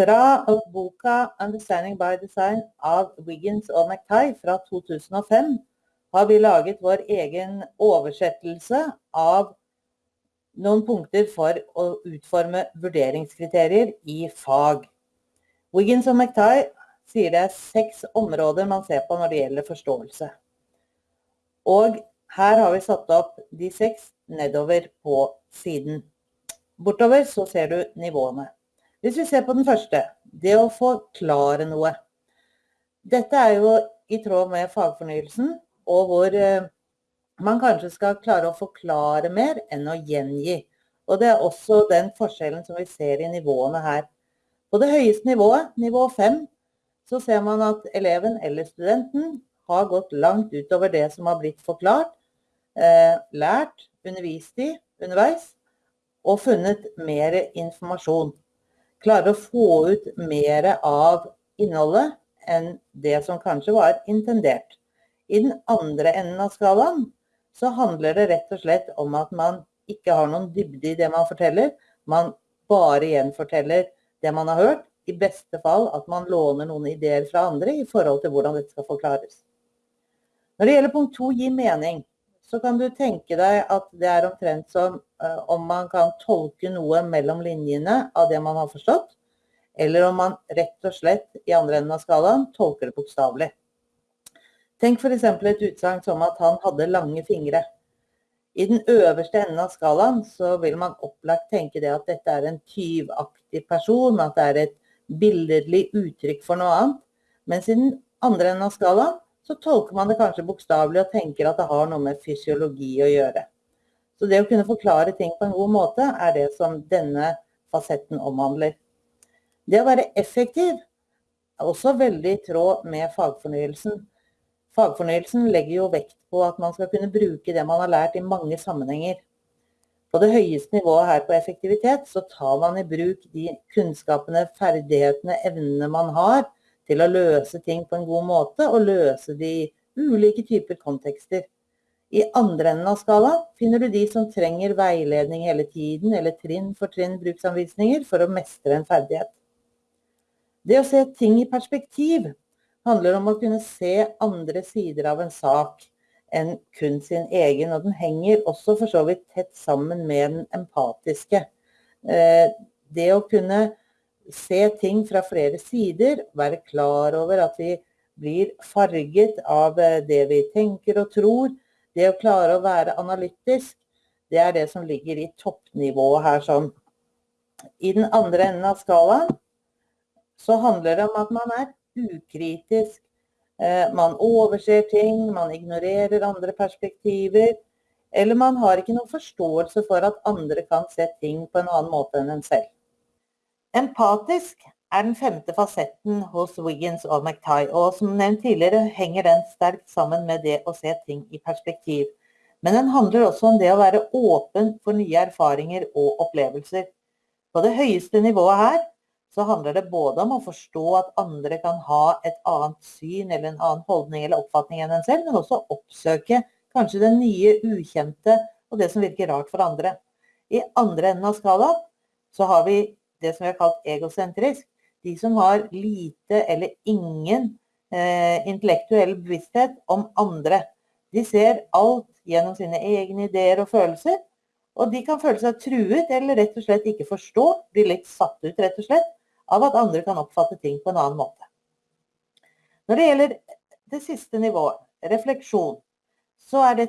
Fra boka 'Understanding by Design' av Wiggins og McTighe fra 2005 har vi laget vår egen oversettelse av noen punkter for å utforme vurderingskriterier i fag. Wiggins og McTighe sier det er seks områder man ser på når det gjelder forståelse. Og her har vi satt opp de seks nedover på siden. Bortover så ser du nivåene. Hvis vi ser på den første, det å forklare noe. Dette er jo i tråd med fagfornyelsen, og hvor eh, man kanskje skal klare å forklare mer enn å gjengi. Og det er også den forskjellen som vi ser i nivåene her. På det høyeste nivået, nivå 5, så ser man at eleven eller studenten har gått langt utover det som har blitt forklart, eh, lært, undervist i underveis, og funnet mer informasjon. Klarer å få ut mer av innholdet enn det som kanskje var intendert. I den andre enden av skalaen så handler det rett og slett om at man ikke har noen dybde i det man forteller. Man bare gjenforteller det man har hørt. I beste fall at man låner noen ideer fra andre i forhold til hvordan dette skal forklares. Når det gjelder punkt to, gi mening, så kan du tenke deg at det er omtrent som om man kan tolke noe mellom linjene av det man har forstått, eller om man rett og slett i andre enden av skalaen tolker det bokstavelig. Tenk f.eks. et utsagn som at han hadde lange fingre. I den øverste enden av skalaen så vil man opplagt tenke det at dette er en tyvaktig person, at det er et billedlig uttrykk for noe annet. Mens i den andre enden av skalaen så tolker man det kanskje bokstavelig og tenker at det har noe med fysiologi å gjøre. Så det å kunne forklare ting på en god måte er det som denne fasetten omhandler. Det å være effektiv er også veldig i tråd med fagfornyelsen. Fagfornyelsen legger jo vekt på at man skal kunne bruke det man har lært i mange sammenhenger. På det høyeste nivået her på effektivitet så tar man i bruk de kunnskapene, ferdighetene, evnene man har til å løse ting på en god måte, og løse de ulike typer kontekster. I andre enden av skalaen finner du de som trenger veiledning hele tiden, eller trinn for trinn bruksanvisninger for å mestre en ferdighet. Det å se ting i perspektiv handler om å kunne se andre sider av en sak enn kun sin egen. Og den henger også for så vidt tett sammen med den empatiske. Eh, det å kunne se ting fra flere sider, være klar over at vi blir farget av eh, det vi tenker og tror. Det å klare å være analytisk, det er det som ligger i toppnivået her sånn. I den andre enden av skalaen så handler det om at man er ukritisk. Eh, man overser ting, man ignorerer andre perspektiver. Eller man har ikke noen forståelse for at andre kan se ting på en annen måte enn en selv. Empatisk er den femte fasetten hos Wiggins og McTie, og som nevnt tidligere henger den sterkt sammen med det å se ting i perspektiv. Men den handler også om det å være åpen for nye erfaringer og opplevelser. På det høyeste nivået her så handler det både om å forstå at andre kan ha et annet syn eller en annen holdning eller oppfatning enn en selv, men også oppsøke kanskje det nye, ukjente og det som virker rart for andre. I andre enden av skalaen så har vi det som vi har kalt egosentrisk. De som har lite eller ingen eh, intellektuell bevissthet om andre. De ser alt gjennom sine egne ideer og følelser, og de kan føle seg truet eller rett og slett ikke forstå, bli litt satt ut rett og slett, av at andre kan oppfatte ting på en annen måte. Når det gjelder det siste nivået, refleksjon, så er det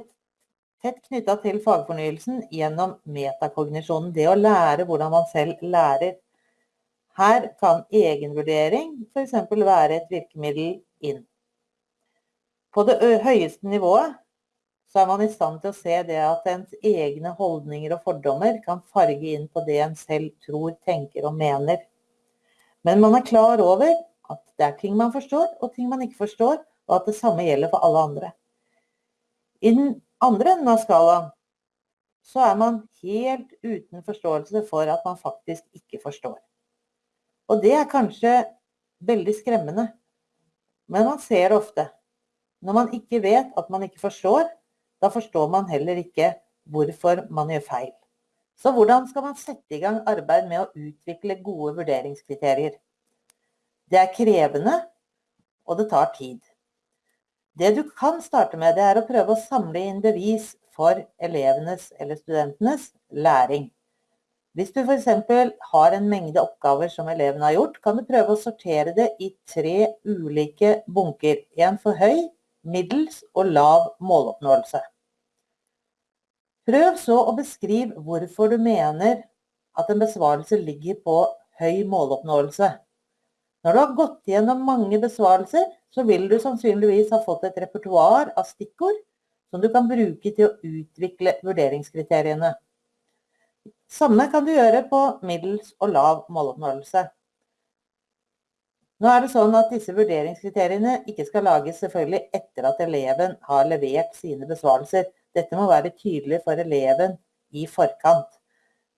tett knytta til fagfornyelsen gjennom metakognisjonen. Det å lære hvordan man selv lærer. Her kan egenvurdering f.eks. være et virkemiddel inn. På det høyeste nivået så er man i stand til å se det at ens egne holdninger og fordommer kan farge inn på det en selv tror, tenker og mener. Men man er klar over at det er ting man forstår, og ting man ikke forstår, og at det samme gjelder for alle andre. I den andre enden av skalaen så er man helt uten forståelse for at man faktisk ikke forstår. Og det er kanskje veldig skremmende. Men man ser det ofte. Når man ikke vet at man ikke forstår, da forstår man heller ikke hvorfor man gjør feil. Så hvordan skal man sette i gang arbeid med å utvikle gode vurderingskriterier? Det er krevende, og det tar tid. Det du kan starte med, det er å prøve å samle inn bevis for elevenes eller studentenes læring. Hvis du f.eks. har en mengde oppgaver som eleven har gjort, kan du prøve å sortere det i tre ulike bunker. En for høy, middels og lav måloppnåelse. Prøv så å beskrive hvorfor du mener at en besvarelse ligger på høy måloppnåelse. Når du har gått gjennom mange besvarelser, så vil du sannsynligvis ha fått et repertoar av stikkord som du kan bruke til å utvikle vurderingskriteriene. Samme kan du gjøre på middels og lav måloppnåelse. Nå er det sånn at disse vurderingskriteriene ikke skal lages selvfølgelig etter at eleven har levert sine besvarelser. Dette må være tydelig for eleven i forkant.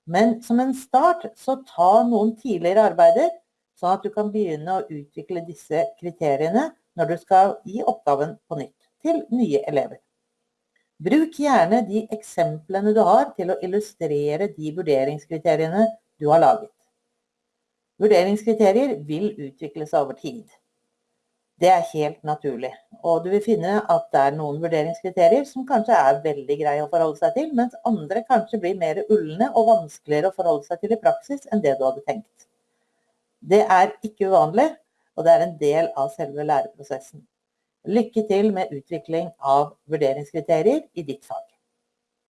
Men som en start, så ta noen tidligere arbeider sånn at du kan begynne å utvikle disse kriteriene når du skal gi oppgaven på nytt til nye elever. Bruk gjerne de eksemplene du har til å illustrere de vurderingskriteriene du har laget. Vurderingskriterier vil utvikle seg over tid. Det er helt naturlig, og du vil finne at det er noen vurderingskriterier som kanskje er veldig greie å forholde seg til, mens andre kanskje blir mer ullende og vanskeligere å forholde seg til i praksis enn det du hadde tenkt. Det er ikke uvanlig, og det er en del av selve læreprosessen. Lykke til med utvikling av vurderingskriterier i ditt fag.